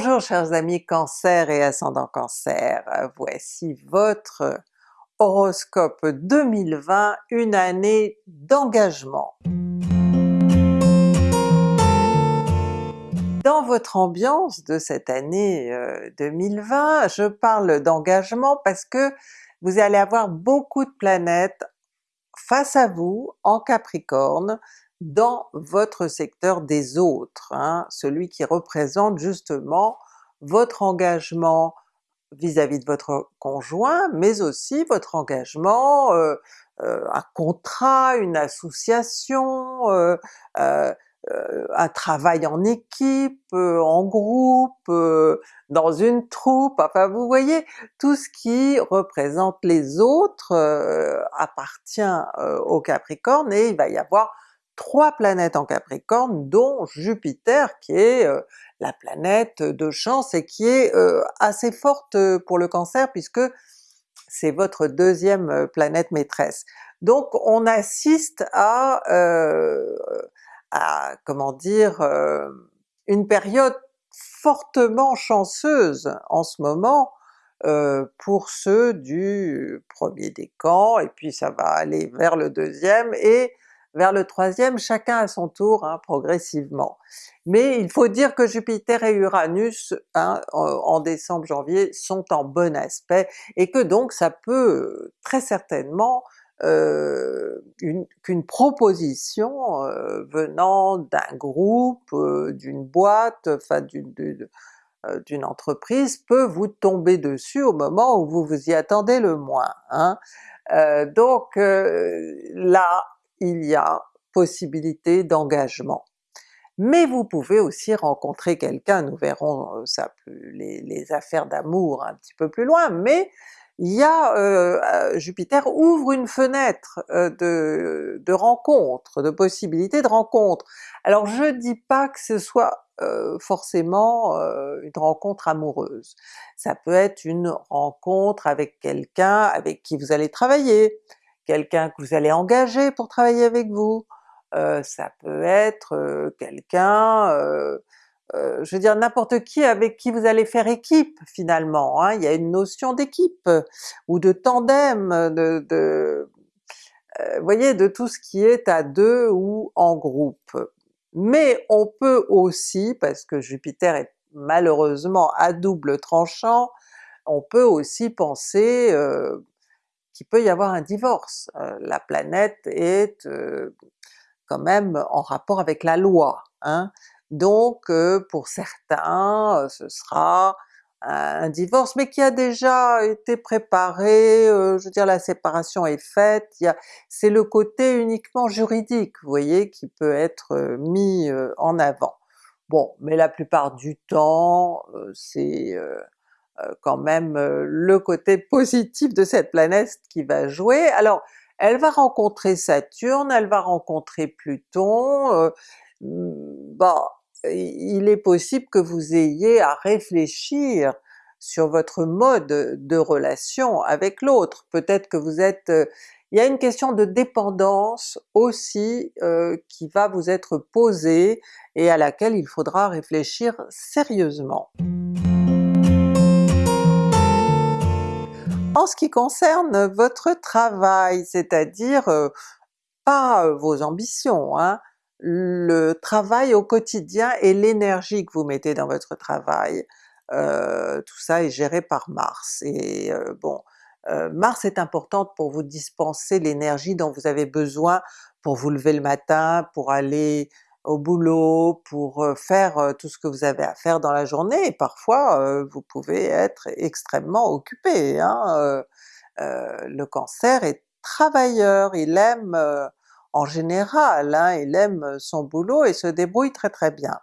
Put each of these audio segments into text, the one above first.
Bonjour chers amis Cancer et ascendant Cancer, voici votre horoscope 2020, une année d'engagement. Dans votre ambiance de cette année 2020, euh, je parle d'engagement parce que vous allez avoir beaucoup de planètes face à vous en Capricorne, dans votre secteur des autres, hein, celui qui représente justement votre engagement vis-à-vis de votre conjoint, mais aussi votre engagement, euh, euh, un contrat, une association, euh, un travail en équipe, en groupe, dans une troupe, enfin vous voyez, tout ce qui représente les autres appartient au Capricorne et il va y avoir trois planètes en Capricorne, dont Jupiter qui est euh, la planète de chance et qui est euh, assez forte euh, pour le Cancer puisque c'est votre deuxième planète maîtresse. Donc on assiste à, à comment dire, une période fortement chanceuse en ce moment pour ceux du premier décan, et puis ça va aller vers le deuxième, et vers le troisième, chacun à son tour, hein, progressivement. Mais il faut dire que Jupiter et Uranus hein, en décembre-janvier sont en bon aspect, et que donc ça peut très certainement euh, qu'une proposition euh, venant d'un groupe, euh, d'une boîte, enfin d'une entreprise peut vous tomber dessus au moment où vous vous y attendez le moins. Hein. donc là, il y a possibilité d'engagement. Mais vous pouvez aussi rencontrer quelqu'un, nous verrons euh, ça plus, les, affaires d'amour un petit peu plus loin, mais il y a euh, euh, Jupiter ouvre une fenêtre de, de rencontre, de possibilités de rencontre. Alors je dis pas que ce soit forcément une rencontre amoureuse, ça peut être une rencontre avec quelqu'un avec qui vous allez travailler, quelqu'un que vous allez engager pour travailler avec vous, euh, ça peut être euh, quelqu'un, euh, je veux dire n'importe qui avec qui vous allez faire équipe finalement, hein. il y a une notion d'équipe, ou de tandem, de, de voyez, de tout ce qui est à deux ou en groupe. Mais on peut aussi, parce que Jupiter est malheureusement à double tranchant, on peut aussi penser qu'il peut y avoir un divorce. Euh, la planète est euh, quand même en rapport avec la loi, hein. donc euh, pour certains ce sera un divorce, mais qui a déjà été préparé, je veux dire la séparation est faite, c'est le côté uniquement juridique, vous voyez, qui peut être mis en avant. Bon, mais la plupart du temps, c'est quand même euh, le côté positif de cette planète qui va jouer. Alors elle va rencontrer Saturne, elle va rencontrer Pluton, euh, bon, il est possible que vous ayez à réfléchir sur votre mode de relation avec l'autre. Peut-être que vous êtes... il y a une question de dépendance aussi qui va vous être posée et à laquelle il faudra réfléchir sérieusement. En ce qui concerne votre travail, c'est-à-dire euh, pas euh, vos ambitions, hein, le travail au quotidien et l'énergie que vous mettez dans votre travail, euh, tout ça est géré par Mars. Et bon, Mars est importante pour vous dispenser l'énergie dont vous avez besoin pour vous lever le matin, pour aller au boulot, pour faire tout ce que vous avez à faire dans la journée, et parfois vous pouvez être extrêmement occupé. Hein, le Cancer est travailleur, il aime en général, hein, il aime son boulot et se débrouille très très bien.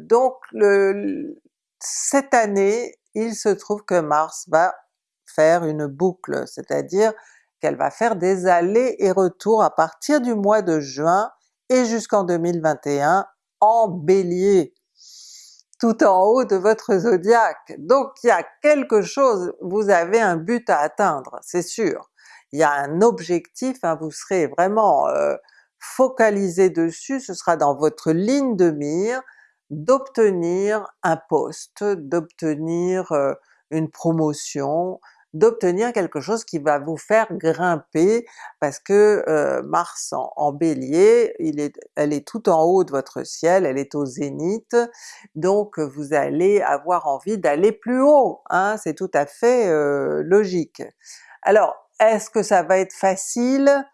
donc le, cette année, il se trouve que Mars va faire une boucle, c'est-à-dire qu'elle va faire des allers et retours à partir du mois de juin et jusqu'en 2021 en Bélier, tout en haut de votre zodiaque. Donc il y a quelque chose, vous avez un but à atteindre, c'est sûr. Il y a un objectif, hein, vous serez vraiment euh, focalisé dessus, ce sera dans votre ligne de mire, d'obtenir un poste, d'obtenir une promotion, d'obtenir quelque chose qui va vous faire grimper parce que Mars en, Bélier, est, elle est tout en haut de votre ciel, elle est au zénith, donc vous allez avoir envie d'aller plus haut, hein, c'est tout à fait logique. Alors est-ce que ça va être facile?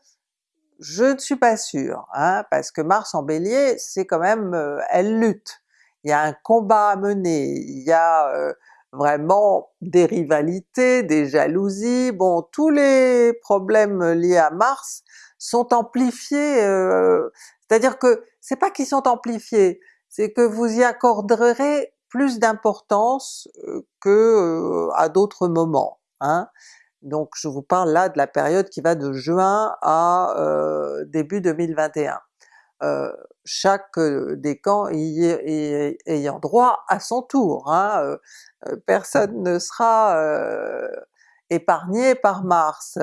Je ne suis pas sûre, hein, parce que Mars en Bélier, c'est quand même, elle lutte, il y a un combat à mener, il y a vraiment des rivalités, des jalousies, bon tous les problèmes liés à Mars sont amplifiés, euh, c'est-à-dire que c'est pas qu'ils sont amplifiés, c'est que vous y accorderez plus d'importance euh, que euh, à d'autres moments. Hein. Donc je vous parle là de la période qui va de juin à début 2021. Chaque décan y ayant droit à son tour. Hein, euh, personne ne sera euh, épargné par Mars.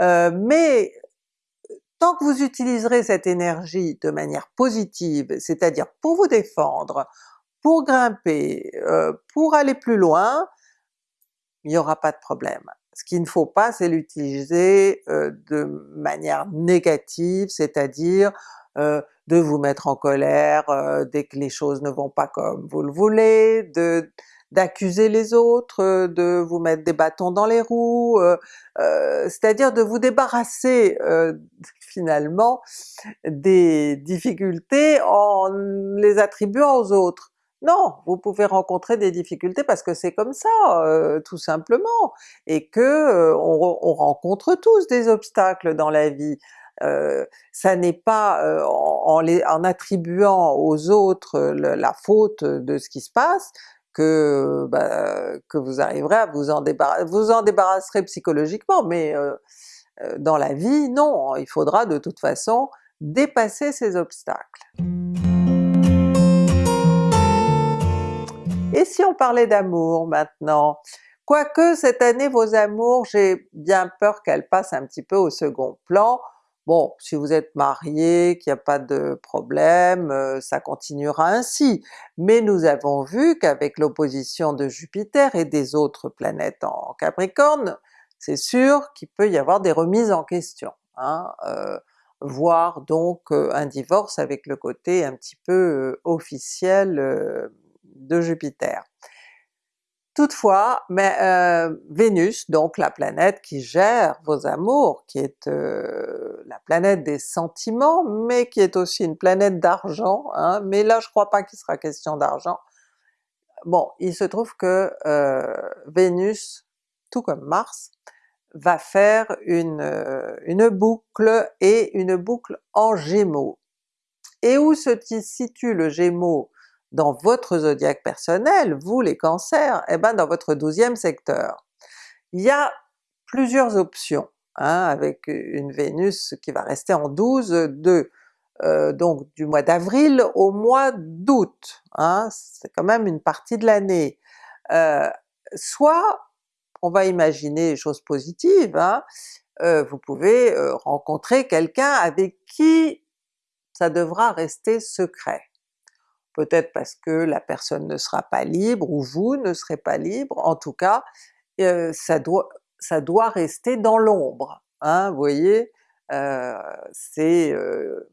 Euh, mais tant que vous utiliserez cette énergie de manière positive, c'est-à-dire pour vous défendre, pour grimper, pour aller plus loin, il n'y aura pas de problème. Ce qu'il ne faut pas, c'est l'utiliser de manière négative, c'est-à-dire de vous mettre en colère dès que les choses ne vont pas comme vous le voulez, de d'accuser les autres, euh, de vous mettre des bâtons dans les roues, euh, euh, c'est-à-dire de vous débarrasser finalement des difficultés en les attribuant aux autres. Non, vous pouvez rencontrer des difficultés parce que c'est comme ça, tout simplement, et que on, rencontre tous des obstacles dans la vie. Ça n'est pas en, les, en, attribuant aux autres la faute de ce qui se passe que, bah, que vous arriverez à vous en débarrasser, vous en débarrasserez psychologiquement, mais euh, euh, dans la vie, non, il faudra de toute façon dépasser ces obstacles. Et si on parlait d'amour maintenant? Quoique cette année vos amours, j'ai bien peur qu'elles passent un petit peu au second plan, Bon, si vous êtes marié, qu'il n'y a pas de problème, euh, ça continuera ainsi. Mais nous avons vu qu'avec l'opposition de Jupiter et des autres planètes en Capricorne, c'est sûr qu'il peut y avoir des remises en question, hein, euh, voire donc euh, un divorce avec le côté un petit peu officiel de Jupiter. Toutefois, mais euh, Vénus, donc la planète qui gère vos amours, qui est euh, la planète des sentiments, mais qui est aussi une planète d'argent, hein, mais là je crois pas qu'il sera question d'argent. Bon, il se trouve que euh, Vénus, tout comme Mars, va faire une, une boucle et une boucle en Gémeaux. Et où se situe le Gémeaux? Dans votre zodiaque personnel, vous les cancers, et eh ben dans votre douzième secteur. Il y a plusieurs options, hein, avec une Vénus qui va rester en 12 de euh, donc du mois d'avril au mois d'août, hein, c'est quand même une partie de l'année. Euh, soit on va imaginer les choses positives, hein, euh, vous pouvez rencontrer quelqu'un avec qui ça devra rester secret peut-être parce que la personne ne sera pas libre ou vous ne serez pas libre, en tout cas euh, ça, doit, ça doit rester dans l'ombre, hein, vous voyez? Euh, c'est euh,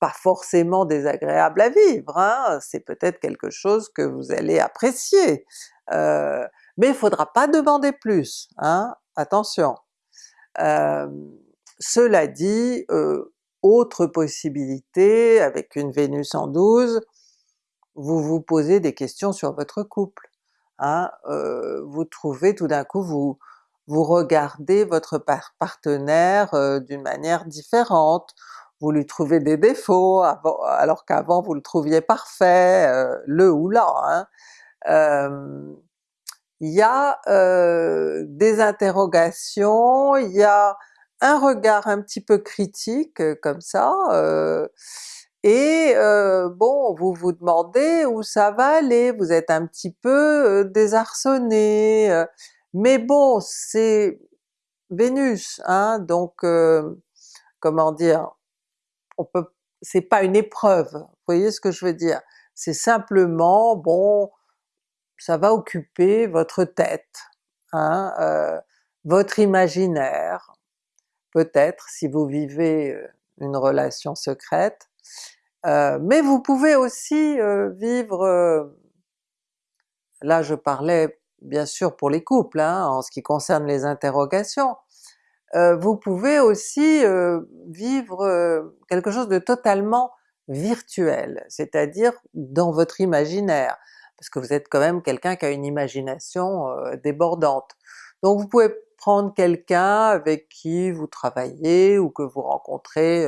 pas forcément désagréable à vivre, hein, c'est peut-être quelque chose que vous allez apprécier, mais il faudra pas demander plus, hein, attention! cela dit, autre possibilité, avec une Vénus en 12, vous vous posez des questions sur votre couple. Hein? Euh, vous trouvez tout d'un coup, vous, vous regardez votre partenaire euh, d'une manière différente, vous lui trouvez des défauts alors qu'avant vous le trouviez parfait, euh, le ou la. Hein? il y a des interrogations, il y a un regard un petit peu critique euh, comme ça, euh, et euh, bon, vous vous demandez où ça va aller, vous êtes un petit peu désarçonné, mais bon, c'est Vénus, hein, donc comment dire, on peut c'est pas une épreuve, voyez ce que je veux dire? C'est simplement, bon, ça va occuper votre tête, hein, votre imaginaire, peut-être si vous vivez une relation secrète, mais vous pouvez aussi vivre, là je parlais bien sûr pour les couples, hein, en ce qui concerne les interrogations, vous pouvez aussi vivre quelque chose de totalement virtuel, c'est-à-dire dans votre imaginaire, parce que vous êtes quand même quelqu'un qui a une imagination débordante. Donc vous pouvez prendre quelqu'un avec qui vous travaillez ou que vous rencontrez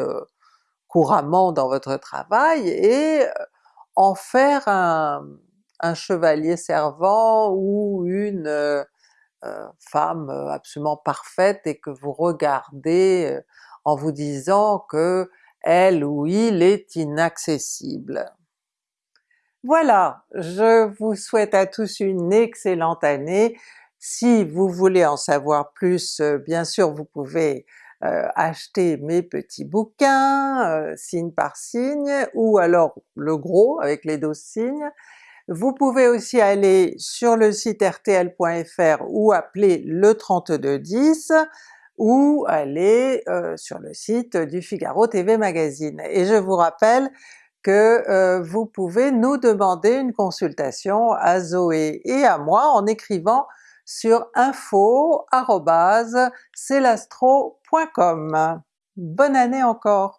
couramment dans votre travail et en faire un, un chevalier servant ou une femme absolument parfaite et que vous regardez en vous disant que elle ou il est inaccessible. Voilà, je vous souhaite à tous une excellente année. Si vous voulez en savoir plus, bien sûr vous pouvez acheter mes petits bouquins, signe par signe, ou alors le gros avec les 12 signes. Vous pouvez aussi aller sur le site rtl.fr ou appeler le 3210 ou aller euh, sur le site du Figaro TV Magazine. Et je vous rappelle que euh, vous pouvez nous demander une consultation à Zoé et à moi en écrivant sur info.celastro.com. Bonne année encore!